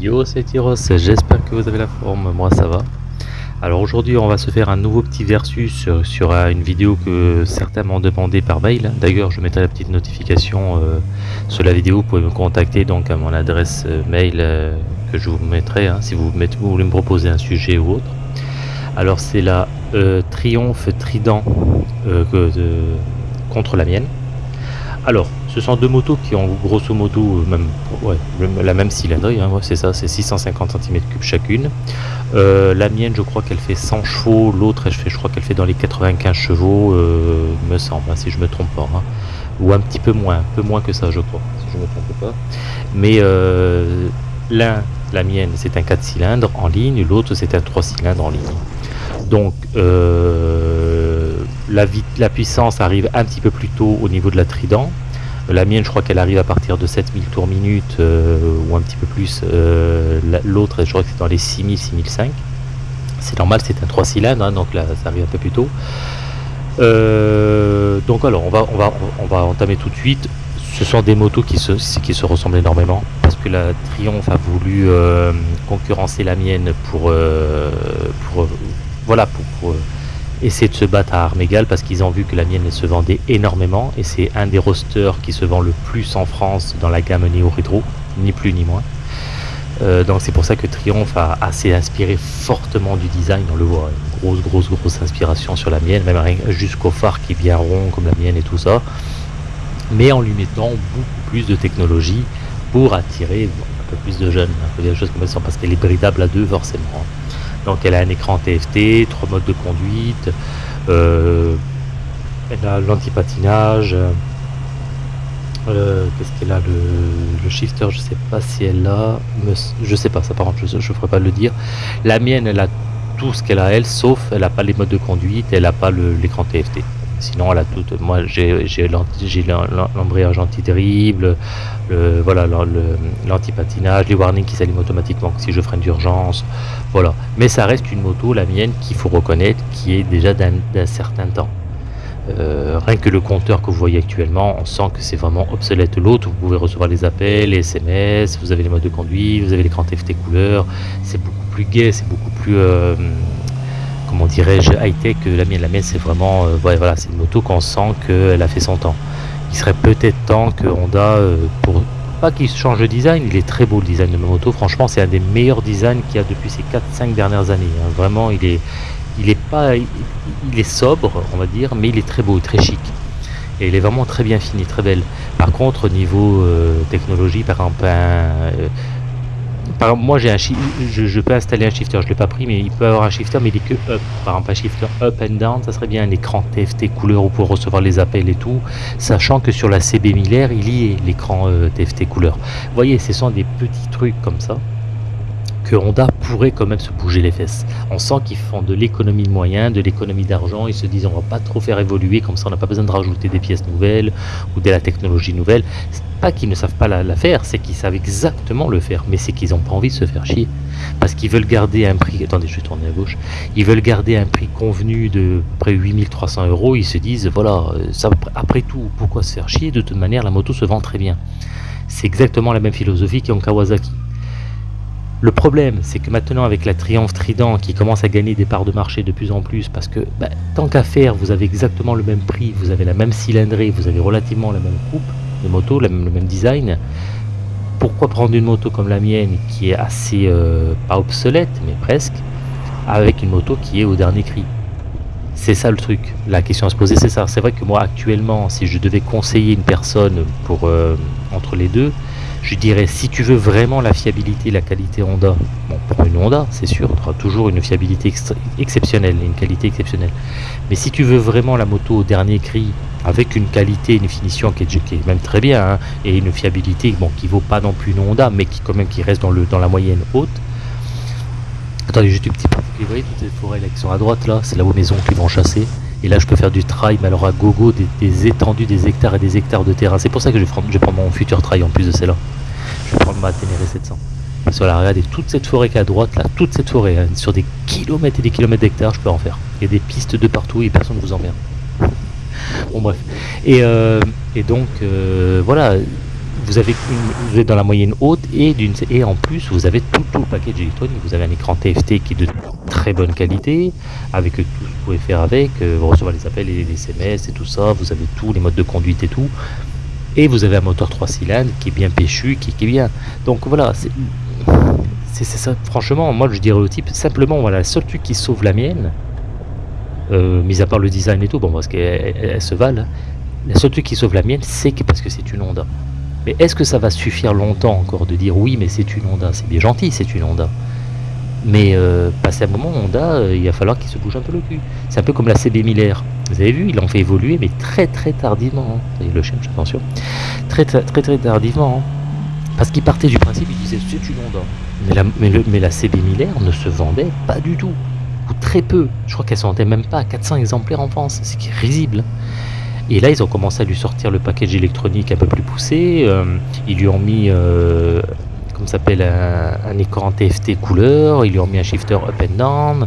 Yo c'est Tyros, j'espère que vous avez la forme, moi ça va. Alors aujourd'hui on va se faire un nouveau petit versus sur, euh, une vidéo que certains m'ont demandé par mail. D'ailleurs je mettrai la petite notification euh, sur la vidéo, vous pouvez me contacter donc à mon adresse euh, mail que je vous mettrai hein, si vous, voulez me proposer un sujet ou autre. Alors c'est la Triomphe Trident contre la mienne. Alors ce sont deux motos qui ont grosso modo euh, même, la même cylindrée, hein, c'est ça, c'est 650 cm3 chacune. Euh, la mienne, je crois qu'elle fait 100 chevaux, l'autre, je, je crois qu'elle fait dans les 95 chevaux, euh, me semble, hein, si je me trompe pas. Hein. Ou un petit peu moins, un peu moins que ça, je crois, si je me trompe pas. Mais l'un, la mienne, c'est un 4 cylindres en ligne, l'autre, c'est un 3 cylindres en ligne. Donc, la puissance arrive un petit peu plus tôt au niveau de la Trident, la mienne, je crois qu'elle arrive à partir de 7000 tours minute euh, ou un petit peu plus. Euh, l'autre, je crois que c'est dans les 6000, 6005. C'est normal, c'est un 3 cylindres, hein, donc là, ça arrive un peu plus tôt. Euh, donc alors, on va, entamer tout de suite. Ce sont des motos qui se, ressemblent énormément parce que la Triumph a voulu concurrencer la mienne pour, pour voilà, pour essayer de se battre à armes égales parce qu'ils ont vu que la mienne se vendait énormément et c'est un des rosters qui se vend le plus en France dans la gamme Neo Retro, ni plus ni moins. Euh, donc c'est pour ça que Triumph a assez inspiré fortement du design, on le voit, une grosse grosse grosse inspiration sur la mienne, même jusqu'au phare qui vient rond comme la mienne et tout ça, mais en lui mettant beaucoup plus de technologie pour attirer un peu plus de jeunes, un peu comme ça, parce qu'elle est bridable à deux forcément. Donc elle a un écran TFT, trois modes de conduite, euh, elle a l'anti-patinage, euh, qu'est-ce qu'elle a le, shifter, je sais pas si elle a, je sais pas ça par contre, je ne ferai pas le dire. La mienne, elle a tout ce qu'elle a elle, sauf elle n'a pas les modes de conduite, elle n'a pas l'écran TFT. Sinon, elle tout. Moi, j'ai l'embrayage anti-terrible, le, voilà, l'anti-patinage, les warnings qui s'allument automatiquement si je freine d'urgence. Voilà. Mais ça reste une moto, la mienne, qu'il faut reconnaître, qui est déjà d'un certain temps. Euh, rien que le compteur que vous voyez actuellement, on sent que c'est vraiment obsolète. L'autre, vous pouvez recevoir les appels, les SMS, vous avez les modes de conduite, vous avez l'écran TFT couleur. C'est beaucoup plus gai, c'est beaucoup plus. Euh, dirais-je, high-tech la mienne. La mienne, c'est vraiment, euh, voilà, c'est une moto qu'on sent qu'elle a fait son temps. Il serait peut-être temps que Honda, euh, pour pas qu'il change de design, il est très beau le design de ma moto. Franchement, c'est un des meilleurs designs qu'il y a depuis ces 4-5 dernières années. Hein. Vraiment, il est, il est pas, il, est sobre, on va dire, mais il est très beau, très chic. Et il est vraiment très bien fini, très belle. Par contre, au niveau euh, technologie, par exemple, un, moi, j'ai un je, peux installer un shifter, je l'ai pas pris, mais il peut avoir un shifter, mais il est que up. Par exemple, un shifter up and down, ça serait bien un écran TFT couleur pour recevoir les appels et tout, sachant que sur la CB 1000 il y est l'écran euh, TFT couleur. Vous voyez, ce sont des petits trucs comme ça que Honda pourrait quand même se bouger les fesses. On sent qu'ils font de l'économie de moyens, de l'économie d'argent, ils se disent on va pas trop faire évoluer, comme ça on n'a pas besoin de rajouter des pièces nouvelles ou de la technologie nouvelle. C'est pas qu'ils ne savent pas la, faire, c'est qu'ils savent exactement le faire, mais c'est qu'ils n'ont pas envie de se faire chier. Parce qu'ils veulent garder un prix, attendez je vais tourner à gauche, ils veulent garder un prix convenu de près 8300 euros, ils se disent voilà, ça, après tout, pourquoi se faire chier? De toute manière la moto se vend très bien. C'est exactement la même philosophie qu'en Kawasaki. Le problème, c'est que maintenant avec la Triumph Trident qui commence à gagner des parts de marché de plus en plus, parce que bah, tant qu'à faire, vous avez exactement le même prix, vous avez la même cylindrée, vous avez relativement la même coupe de moto, le même design. Pourquoi prendre une moto comme la mienne qui est assez, euh, pas obsolète, mais presque, avec une moto qui est au dernier cri? C'est ça le truc. La question à se poser, c'est ça. C'est vrai que moi, actuellement, si je devais conseiller une personne euh, entre les deux, je dirais, si tu veux vraiment la fiabilité, la qualité Honda, bon, pour une Honda, c'est sûr, tu auras toujours une fiabilité exceptionnelle, une qualité exceptionnelle. Mais si tu veux vraiment la moto au dernier cri, avec une qualité, une finition qui est, même très bien, hein, et une fiabilité bon, qui vaut pas non plus une Honda, mais qui quand même qui reste dans, la moyenne haute. Attendez, juste petite partie, vous voyez toutes ces forêts là qui sont à droite là, c'est là aux maisons qui vont chasser. Et là, je peux faire du trail, mais alors à gogo, des, étendues, des hectares et des hectares de terrain. C'est pour ça que je vais, prendre, je vais mon futur trail en plus de celle-là. Vais prendre ma Ténéré 700. Parce que regardez, toute cette forêt qui est à droite, là, toute cette forêt, hein, sur des kilomètres et des kilomètres d'hectares, je peux en faire. Il y a des pistes de partout et personne ne vous emmerde. bon, bref. Et, euh, donc, euh, voilà, vous avez vous êtes dans la moyenne haute et et en plus vous avez tout, tout le package électronique. Vous avez un écran TFT qui est de très bonne qualité, avec tout ce que vous pouvez faire avec, euh, vous recevez les appels et les SMS et tout ça, vous avez tous les modes de conduite et tout. Et vous avez un moteur 3 cylindres qui est bien péchu, qui, est bien. Donc voilà, c'est ça. Franchement, moi je dirais au type, simplement, voilà, le seul truc qui sauve la mienne, euh, mis à part le design et tout, bon, parce qu'elle se valent, le seul truc qui sauve la mienne, c'est parce que c'est une Honda. Mais est-ce que ça va suffire longtemps encore de dire oui, mais c'est une Honda? C'est bien gentil, c'est une Honda. Mais euh, passé un moment, Honda, euh, il va falloir qu'il se bouge un peu le cul. C'est un peu comme la CB Miller. Vous avez vu, il en fait évoluer, mais très très tardivement. Hein. le chien, attention. Très très très, tardivement. Hein. Parce qu'il partait du principe, il disait c'est une Honda. Mais la, CB Miller ne se vendait pas du tout. Ou très peu. Je crois qu'elle se vendait même pas à 400 exemplaires en France. C'est risible. Et là, ils ont commencé à lui sortir le package électronique un peu plus poussé. Euh, ils lui ont mis, comme s'appelle, un, écran TFT couleur. Ils lui ont mis un shifter up and down.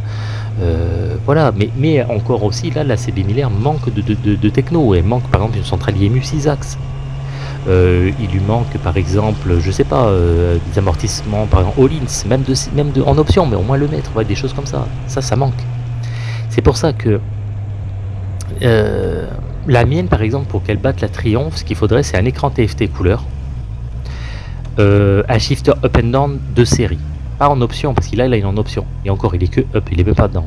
Euh, voilà, mais, encore aussi, là, la CB Miller manque de, techno. Elle manque par exemple une centrale IMU 6 axes. il lui manque par exemple, je sais pas, des amortissements, par exemple All-ins, même de, en option, mais au moins le mettre, des choses comme ça. Ça, ça manque. C'est pour ça que la mienne, par exemple, pour qu'elle batte la Triomphe, ce qu'il faudrait, c'est un écran TFT couleur, euh, un shifter up and down de série. Pas en option, parce qu'il a, là, il est en option. Et encore, il est que up, il est même pas down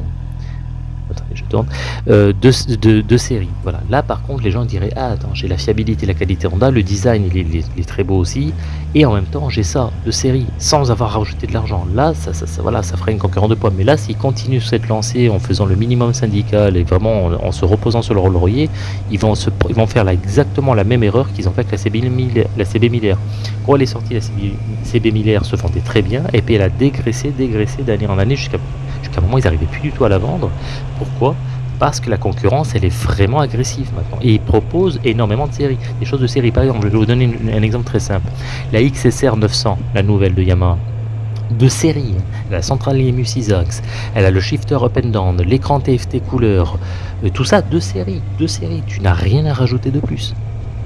je tourne, euh, de, série. Voilà. Là, par contre, les gens diraient Ah, attends, j'ai la fiabilité, la qualité Honda, le design, il est, très beau aussi, et en même temps, j'ai ça de série, sans avoir rajouté de l'argent. Là, ça, ça, voilà, ça ferait une concurrence de poids. Mais là, s'ils continuent cette lancée en faisant le minimum syndical et vraiment en, se reposant sur le rôle laurier, ils vont, se, ils vont faire exactement la même erreur qu'ils ont fait avec la CB, la CB Miller. Quand elle est sortie, la CB, CB se vendait très bien, et puis elle a dégraissé, dégraissé d'année en année jusqu'à qu'à un moment ils n'arrivaient plus du tout à la vendre. Pourquoi? Parce que la concurrence elle est vraiment agressive maintenant. Et ils proposent énormément de séries, des choses de série. Par exemple, je vais vous donner un exemple très simple. La XSR 900, la nouvelle de Yamaha, de série. La centrale IMU 6 axes, elle a le shifter up and down, l'écran TFT couleur, euh, tout ça de série, de série. Tu n'as rien à rajouter de plus.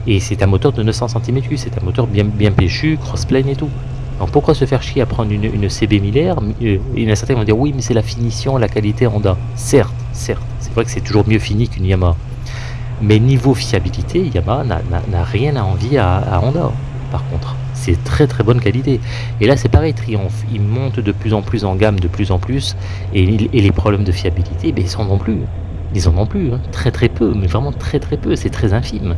Et c'est un moteur de 900 cm3, c'est un moteur bien, bien péchu, crossplane et tout. Donc pourquoi se faire chier à prendre une, CB Miller Il y en a certains qui vont dire oui mais c'est la finition, la qualité Honda. Certes, certes, c'est vrai que c'est toujours mieux fini qu'une Yamaha. Mais niveau fiabilité, Yamaha n'a rien à envier à, Honda par contre. C'est très très bonne qualité. Et là c'est pareil, Triumph, il monte de plus en plus en gamme, de plus en plus, et, les problèmes de fiabilité, ben, ils en ont plus. Ils en ont plus, hein. très très peu, mais vraiment très très peu, c'est très infime.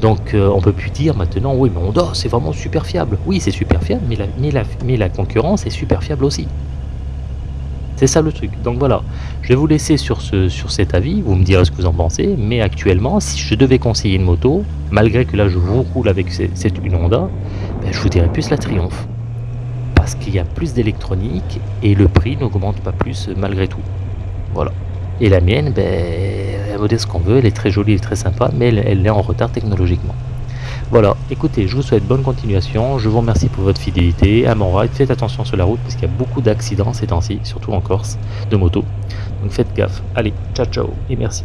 Donc euh, on peut plus dire maintenant, oui, mais Honda, c'est vraiment super fiable. Oui, c'est super fiable, mais la, concurrence est super fiable aussi. C'est ça le truc. Donc voilà, je vais vous laisser sur, ce, sur cet avis, vous me direz ce que vous en pensez, mais actuellement, si je devais conseiller une moto, malgré que là je vous roule avec cette, une Honda, ben, je vous dirais plus la Triumph. Parce qu'il y a plus d'électronique et le prix n'augmente pas plus malgré tout. Voilà. Et la mienne, ben, ce qu'on veut, elle est très jolie et très sympa, mais elle, est en retard technologiquement. Voilà, écoutez, je vous souhaite bonne continuation, je vous remercie pour votre fidélité à mon ride, faites attention sur la route parce qu'il y a beaucoup d'accidents ces temps-ci, surtout en Corse, de moto, donc faites gaffe. Allez, ciao ciao et merci.